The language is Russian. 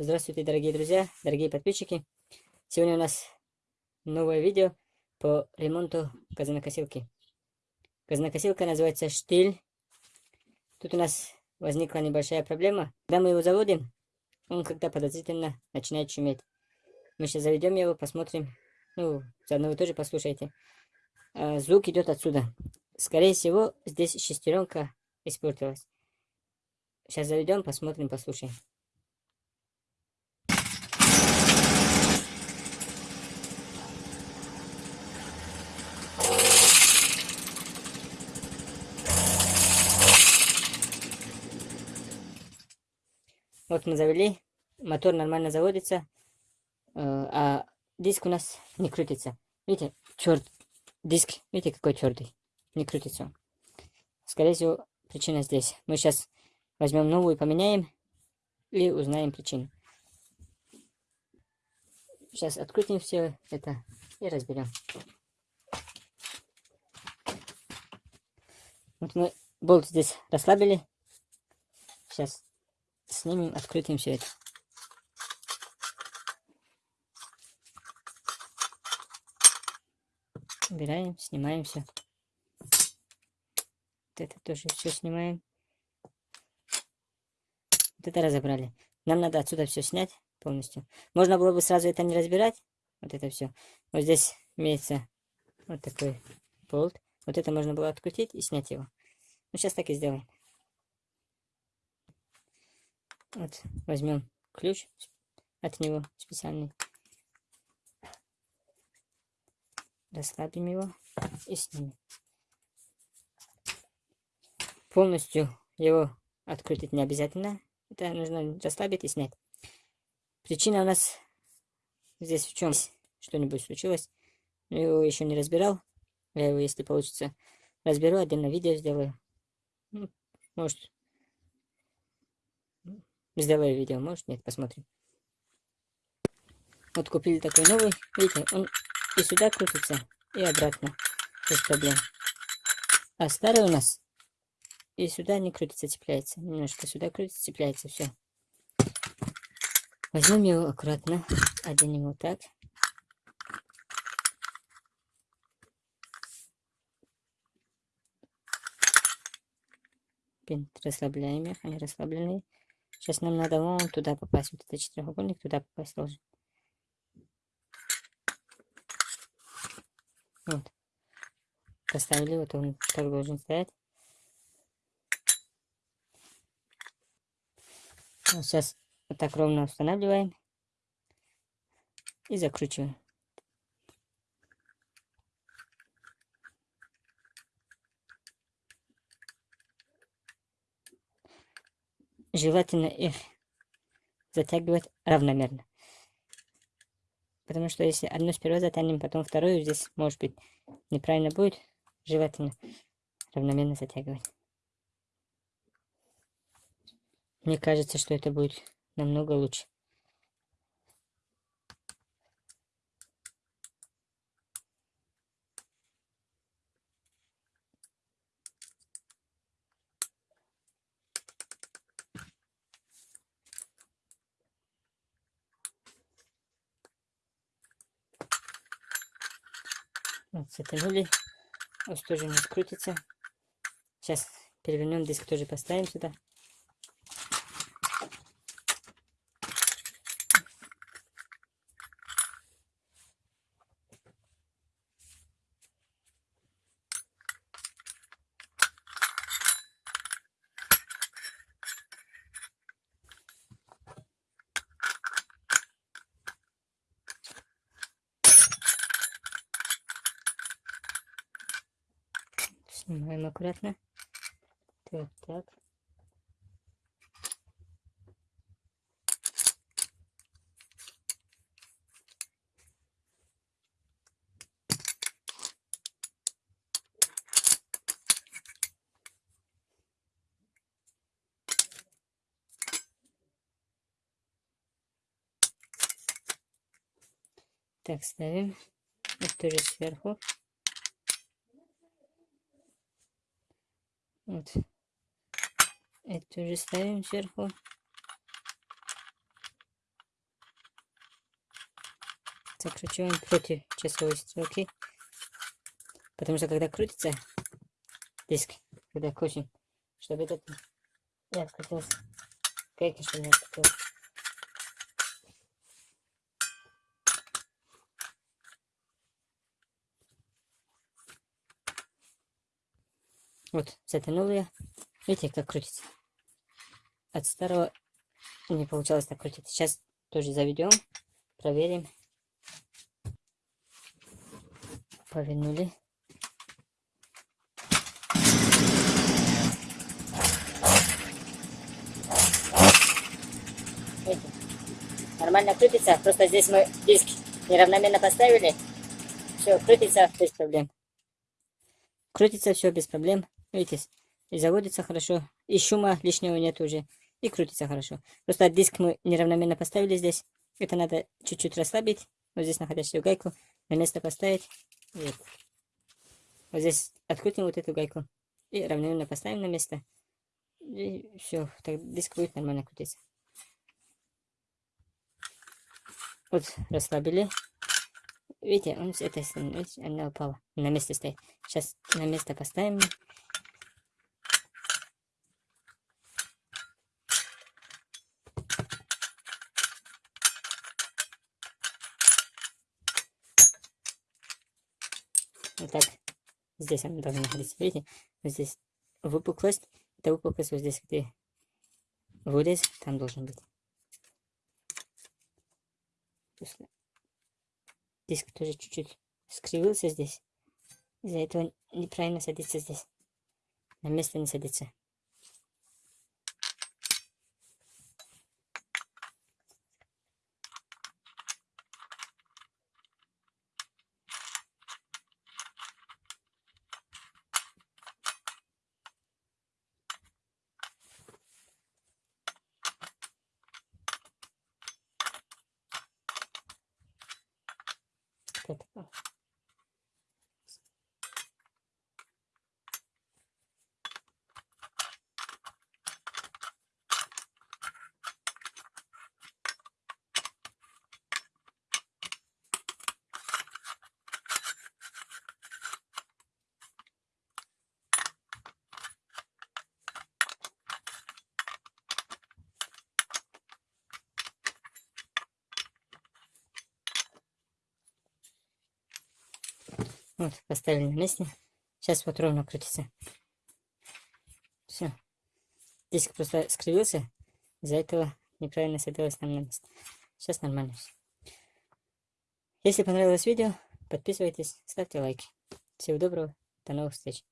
Здравствуйте, дорогие друзья, дорогие подписчики. Сегодня у нас новое видео по ремонту газонокосилки. Газонокосилка называется «Штиль». Тут у нас возникла небольшая проблема. Когда мы его заводим, он когда подозрительно начинает шуметь. Мы сейчас заведем его, посмотрим. Ну, заодно вы тоже послушайте. А, звук идет отсюда. Скорее всего, здесь шестеренка испортилась. Сейчас заведем, посмотрим, послушаем. Вот мы завели, мотор нормально заводится, э, а диск у нас не крутится. Видите, черт, диск, видите, какой твердый, не крутится. Скорее всего, причина здесь. Мы сейчас возьмем новую, поменяем и узнаем причину. Сейчас открутим все это и разберем. Вот мы болт здесь расслабили. Сейчас снимем, открытым все это. Убираем, снимаем все. Вот это тоже все снимаем. Вот это разобрали. Нам надо отсюда все снять полностью. Можно было бы сразу это не разбирать. Вот это все. Вот здесь имеется вот такой болт. Вот это можно было открутить и снять его. Ну, сейчас так и сделаем. Вот, возьмем ключ от него специальный. Расслабим его и снимем. Полностью его открутить не обязательно. Это нужно расслабить и снять. Причина у нас здесь в чем? Что-нибудь случилось. Я его еще не разбирал. Я его, если получится, разберу, отдельно видео сделаю. Ну, может, Сделаю видео, может нет, посмотрим. Вот купили такой новый, видите, он и сюда крутится, и обратно, без проблем. А старый у нас и сюда не крутится, цепляется. Немножко сюда крутится, цепляется, все. Возьмем его аккуратно, оденем вот так. Пин расслабляем они расслабленные. Сейчас нам надо вон туда попасть. Вот этот четырехугольник туда попасть должен. Вот. Поставили, вот он так должен стоять. Вот сейчас вот так ровно устанавливаем. И закручиваем. Желательно их затягивать равномерно. Потому что если одну сперва затянем, потом вторую, здесь может быть неправильно будет. Желательно равномерно затягивать. Мне кажется, что это будет намного лучше. Вот, затянули. Вот тоже не скрутится. Сейчас перевернем диск, тоже поставим сюда. Снимаем аккуратно. Так, так. Так, ставим. Вот тоже сверху. Вот. Это же ставим сверху. Закручиваем против часовой стрелки. Потому что когда крутится диск, когда крутим, чтобы этот не открутился. Конечно, не открутился. Вот, затянул я. Видите, как крутится. От старого не получалось так крутить. Сейчас тоже заведем, проверим. Повернули. Нормально крутится, просто здесь мы диск неравномерно поставили. Все, крутится без проблем. Крутится все без проблем. Видите, заводится хорошо, и шума лишнего нет уже, и крутится хорошо. Просто диск мы неравномерно поставили здесь, это надо чуть-чуть расслабить, вот здесь находящую гайку на место поставить, вот. Вот здесь открутим вот эту гайку и равномерно поставим на место, и все, так диск будет нормально крутиться. Вот расслабили. Видите, он с этой стороны, она упала. На месте стоит. Сейчас на место поставим. Вот так. Здесь она должна находиться. Видите? Вот здесь выпуклость. Это выпуклость вот здесь, где вырез, там должен быть. Диск тоже чуть-чуть скривился здесь. Из-за этого неправильно садится здесь. На место не садится. Вот. Вот, поставили на месте. Сейчас вот ровно крутится. Все. Диск просто скривился. Из-за этого неправильно садилось нам на место. Сейчас нормально все. Если понравилось видео, подписывайтесь, ставьте лайки. Всего доброго, до новых встреч.